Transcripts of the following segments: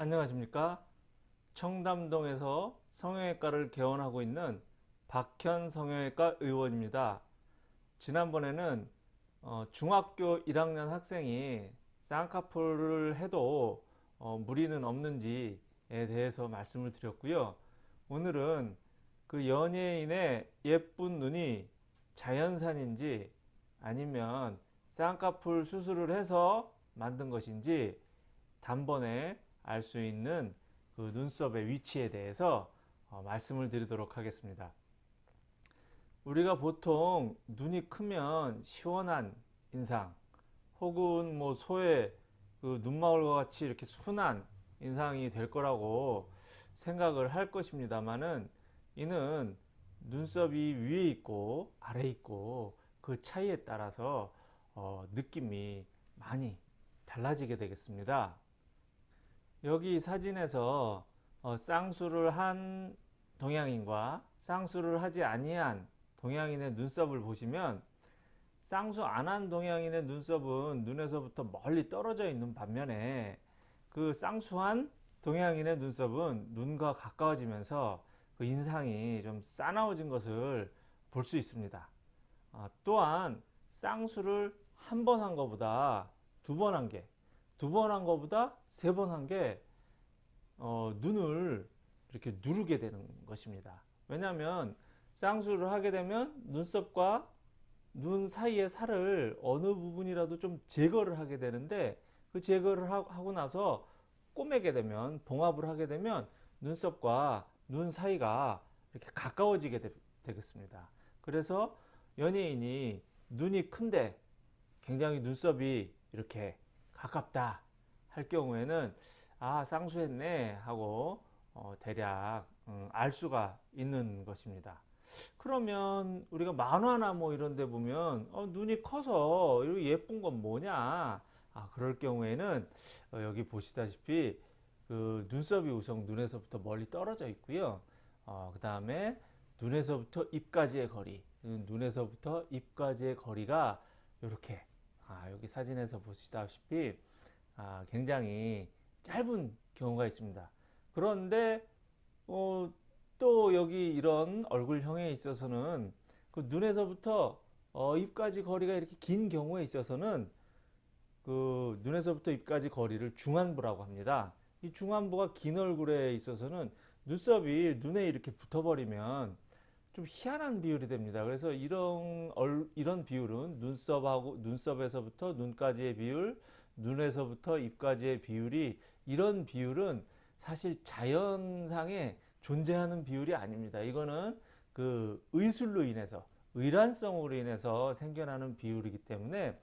안녕하십니까? 청담동에서 성형외과를 개원하고 있는 박현 성형외과 의원입니다. 지난번에는 어, 중학교 1학년 학생이 쌍꺼풀을 해도 어, 무리는 없는지에 대해서 말씀을 드렸고요. 오늘은 그 연예인의 예쁜 눈이 자연산인지 아니면 쌍꺼풀 수술을 해서 만든 것인지 단번에 알 수 있는 그 눈썹의 위치에 대해서 어, 말씀을 드리도록 하겠습니다. 우리가 보통 눈이 크면 시원한 인상 혹은 뭐 소의 그 눈망울과 같이 이렇게 순한 인상이 될 거라고 생각을 할 것입니다만은 이는 눈썹이 위에 있고 아래 있고 그 차이에 따라서 어, 느낌이 많이 달라지게 되겠습니다. 여기 사진에서 어, 쌍수를 한 동양인과 쌍수를 하지 아니한 동양인의 눈썹을 보시면 쌍수 안 한 동양인의 눈썹은 눈에서부터 멀리 떨어져 있는 반면에 그 쌍수한 동양인의 눈썹은 눈과 가까워지면서 그 인상이 좀 싸나워진 것을 볼 수 있습니다. 아, 또한 쌍수를 한 번 한 것보다 두 번 한 게, 두 번한 것보다 세 번 한 게, 어, 눈을 이렇게 누르게 되는 것입니다. 왜냐하면 쌍수를 하게 되면 눈썹과 눈 사이의 살을 어느 부분이라도 좀 제거를 하게 되는데 그 제거를 하고 나서 꼬매게 되면 봉합을 하게 되면 눈썹과 눈 사이가 이렇게 가까워지게 되, 겠습니다 그래서 연예인이 눈이 큰데 굉장히 눈썹이 이렇게 가깝다 할 경우에는 아 쌍수했네 하고 어, 대략 음, 알 수가 있는 것입니다. 그러면 우리가 만화나 뭐 이런 데 보면 어, 눈이 커서 예쁜 건 뭐냐? 아 그럴 경우에는 어, 여기 보시다시피 그 눈썹이 우선 눈에서부터 멀리 떨어져 있고요. 어, 그 다음에 눈에서부터 입까지의 거리 눈에서부터 입까지의 거리가 이렇게 아, 여기 사진에서 보시다시피 아, 굉장히 짧은 경우가 있습니다. 그런데 어, 또 여기 이런 얼굴형에 있어서는 그 눈에서부터 어, 입까지 거리가 이렇게 긴 경우에 있어서는 그 눈에서부터 입까지 거리를 중안부라고 합니다. 이 중안부가 긴 얼굴에 있어서는 눈썹이 눈에 이렇게 붙어버리면 좀 희한한 비율이 됩니다. 그래서 이런 이런 비율은 눈썹하고 눈썹에서부터 눈까지의 비율, 눈에서부터 입까지의 비율이 이런 비율은 사실 자연상에 존재하는 비율이 아닙니다. 이거는 그 의술로 인해서 의란성으로 인해서 생겨나는 비율이기 때문에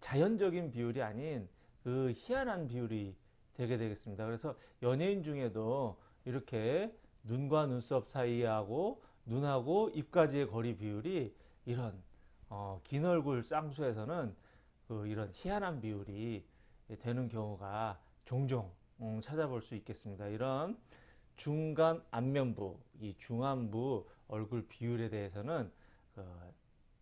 자연적인 비율이 아닌 그 희한한 비율이 되게 되겠습니다. 그래서 연예인 중에도 이렇게 눈과 눈썹 사이하고 눈하고 입까지의 거리 비율이 이런 어, 긴 얼굴 쌍수에서는 그 이런 희한한 비율이 되는 경우가 종종 음, 찾아볼 수 있겠습니다. 이런 중간 안면부, 이 중안부 얼굴 비율에 대해서는 그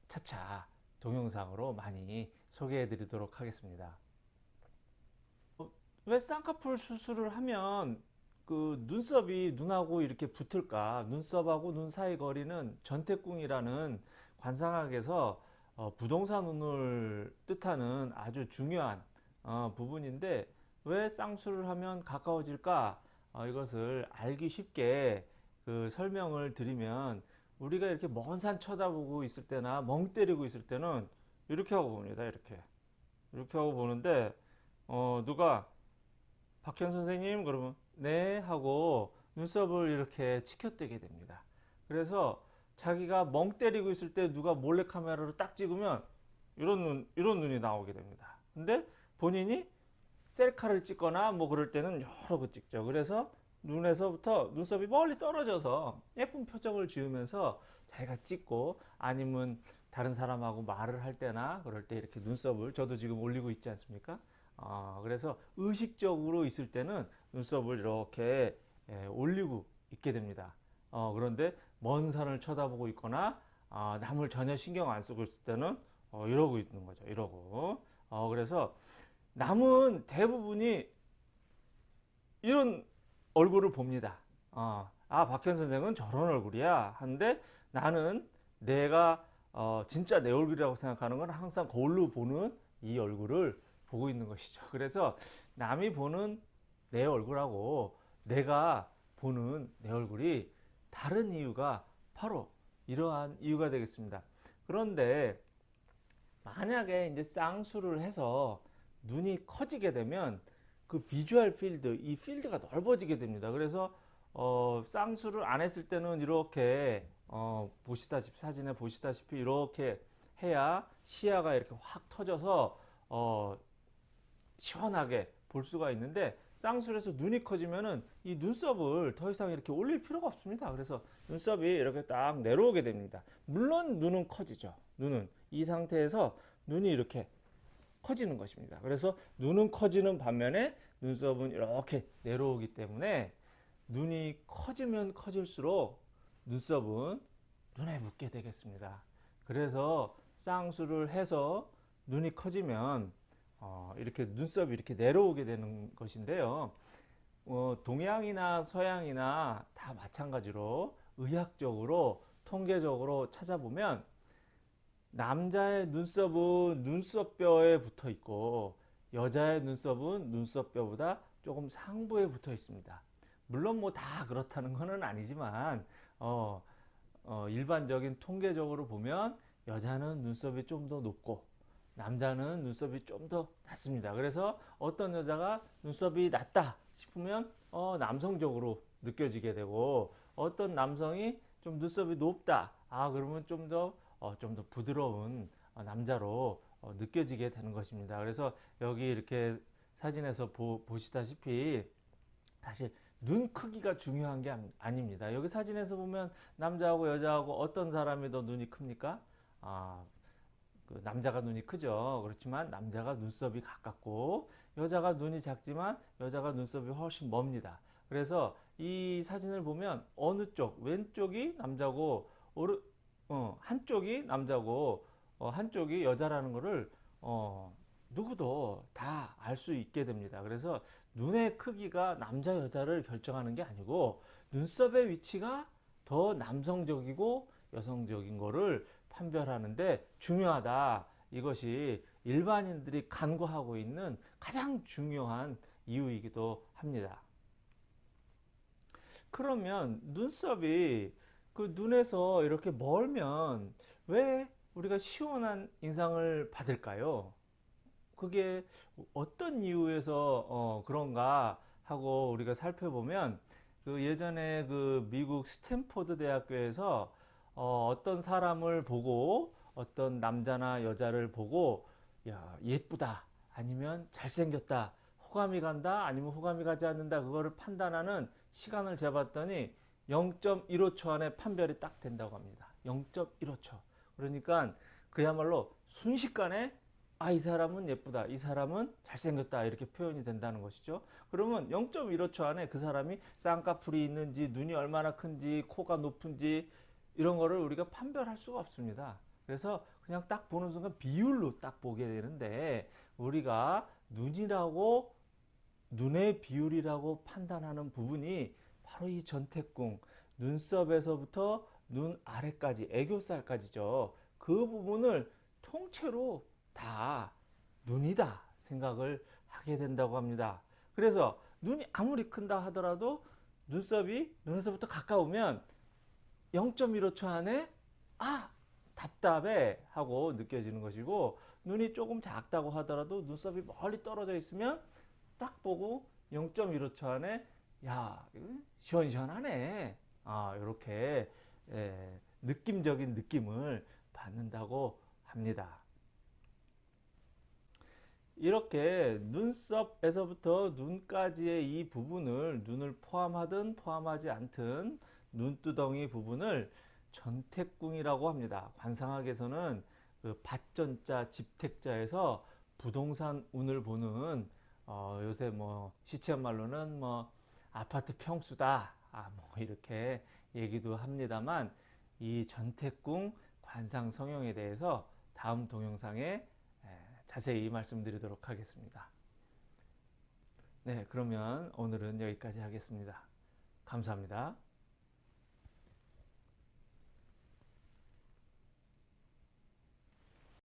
차차 동영상으로 많이 소개해 드리도록 하겠습니다. 어, 왜 쌍꺼풀 수술을 하면 그 눈썹이 눈하고 이렇게 붙을까? 눈썹하고 눈 사이 거리는 전태궁이라는 관상학에서 어, 부동산 눈을 뜻하는 아주 중요한 어, 부분인데 왜 쌍수를 하면 가까워질까? 어, 이것을 알기 쉽게 그 설명을 드리면 우리가 이렇게 먼 산 쳐다보고 있을 때나 멍 때리고 있을 때는 이렇게 하고 봅니다 이렇게. 이렇게 하고 보는데 어, 누가? 박현 선생님? 그러면 네 하고 눈썹을 이렇게 치켜뜨게 됩니다. 그래서 자기가 멍 때리고 있을 때 누가 몰래 카메라로 딱 찍으면 이런 눈, 이런 눈이 나오게 됩니다. 근데 본인이 셀카를 찍거나 뭐 그럴 때는 여러 거 찍죠. 그래서 눈에서부터 눈썹이 멀리 떨어져서 예쁜 표정을 지으면서 자기가 찍고 아니면 다른 사람하고 말을 할 때나 그럴 때 이렇게 눈썹을 저도 지금 올리고 있지 않습니까? 어, 그래서 의식적으로 있을 때는 눈썹을 이렇게 예, 올리고 있게 됩니다. 어, 그런데 먼 산을 쳐다보고 있거나 어, 남을 전혀 신경 안 쓰고 있을 때는 어, 이러고 있는 거죠. 이러고. 어, 그래서 남은 대부분이 이런 얼굴을 봅니다. 어, 아 박현 선생은 저런 얼굴이야 하는데 나는 내가 어, 진짜 내 얼굴이라고 생각하는 건 항상 거울로 보는 이 얼굴을 보고 있는 것이죠. 그래서 남이 보는 내 얼굴하고 내가 보는 내 얼굴이 다른 이유가 바로 이러한 이유가 되겠습니다. 그런데 만약에 이제 쌍수를 해서 눈이 커지게 되면 그 비주얼 필드, 이 필드가 넓어지게 됩니다. 그래서 어, 쌍수를 안 했을 때는 이렇게 어, 보시다시피 사진에 보시다시피 이렇게 해야 시야가 이렇게 확 터져서 어, 시원하게 볼 수가 있는데 해서 눈이 커지면은 이 눈썹을 더 이상 이렇게 올릴 필요가 없습니다. 그래서 눈썹이 이렇게 딱 내려오게 됩니다. 물론 눈은 커지죠. 눈은 이 상태에서 눈이 이렇게 커지는 것입니다. 그래서 눈은 커지는 반면에 눈썹은 이렇게 내려오기 때문에 눈이 커지면 커질수록 눈썹은 눈에 묻게 되겠습니다. 그래서 쌍수를 해서 눈이 커지면 어, 이렇게 눈썹이 이렇게 내려오게 되는 것인데요. 어, 동양이나 서양이나 다 마찬가지로 의학적으로 통계적으로 찾아보면 남자의 눈썹은 눈썹뼈에 붙어 있고 여자의 눈썹은 눈썹뼈보다 조금 상부에 붙어 있습니다. 물론 뭐 다 그렇다는 것은 아니지만 어, 어, 일반적인 통계적으로 보면 여자는 눈썹이 좀 더 높고 남자는 눈썹이 좀 더 낮습니다. 그래서 어떤 여자가 눈썹이 낮다 싶으면 어, 남성적으로 느껴지게 되고 어떤 남성이 좀 눈썹이 높다 아 그러면 좀 더 어, 좀 더 부드러운 어, 남자로 어, 느껴지게 되는 것입니다. 그래서 여기 이렇게 사진에서 보, 보시다시피 사실 눈 크기가 중요한 게 아닙니다. 여기 사진에서 보면 남자하고 여자하고 어떤 사람이 더 눈이 큽니까? 아, 그 남자가 눈이 크죠. 그렇지만 남자가 눈썹이 가깝고 여자가 눈이 작지만 여자가 눈썹이 훨씬 멉니다. 그래서 이 사진을 보면 어느 쪽 왼쪽이 남자고 오르, 어, 한쪽이 남자고 어, 한쪽이 여자라는 것을 어, 누구도 다 알 수 있게 됩니다. 그래서 눈의 크기가 남자 여자를 결정하는 게 아니고 눈썹의 위치가 더 남성적이고 여성적인 거를 판별하는데 중요하다. 이것이 일반인들이 간과하고 있는 가장 중요한 이유이기도 합니다. 그러면 눈썹이 그 눈에서 이렇게 멀면 왜 우리가 시원한 인상을 받을까요? 그게 어떤 이유에서 어 그런가 하고 우리가 살펴보면 그 예전에 그 미국 스탠포드 대학교에서 어 어떤 사람을 보고 어떤 남자나 여자를 보고 야 예쁘다 아니면 잘생겼다 호감이 간다 아니면 호감이 가지 않는다 그거를 판단하는 시간을 재봤더니 0.15초 안에 판별이 딱 된다고 합니다. 0.15초. 그러니까 그야말로 순식간에 아, 이 사람은 예쁘다. 이 사람은 잘생겼다. 이렇게 표현이 된다는 것이죠. 그러면 0.15초 안에 그 사람이 쌍꺼풀이 있는지, 눈이 얼마나 큰지, 코가 높은지, 이런 거를 우리가 판별할 수가 없습니다. 그래서 그냥 딱 보는 순간 비율로 딱 보게 되는데, 우리가 눈이라고, 눈의 비율이라고 판단하는 부분이 바로 이 전태궁 눈썹에서부터 눈 아래까지 애교살까지죠. 그 부분을 통째로 다 눈이다 생각을 하게 된다고 합니다. 그래서 눈이 아무리 큰다 하더라도 눈썹이 눈에서부터 가까우면 0.15초 안에 아 답답해 하고 느껴지는 것이고 눈이 조금 작다고 하더라도 눈썹이 멀리 떨어져 있으면 딱 보고 0.15초 안에 야 시원시원하네 아 이렇게 예, 느낌적인 느낌을 받는다고 합니다. 이렇게 눈썹에서부터 눈까지의 이 부분을 눈을 포함하든 포함하지 않든 눈두덩이 부분을 전택궁이라고 합니다. 관상학에서는 그 밭전자 집택자에서 부동산 운을 보는 어 요새 뭐 시체 말로는 뭐 아파트 평수다 아, 뭐 이렇게 얘기도 합니다만 이 전태궁 관상 성형에 대해서 다음 동영상에 자세히 말씀드리도록 하겠습니다. 네, 그러면 오늘은 여기까지 하겠습니다. 감사합니다.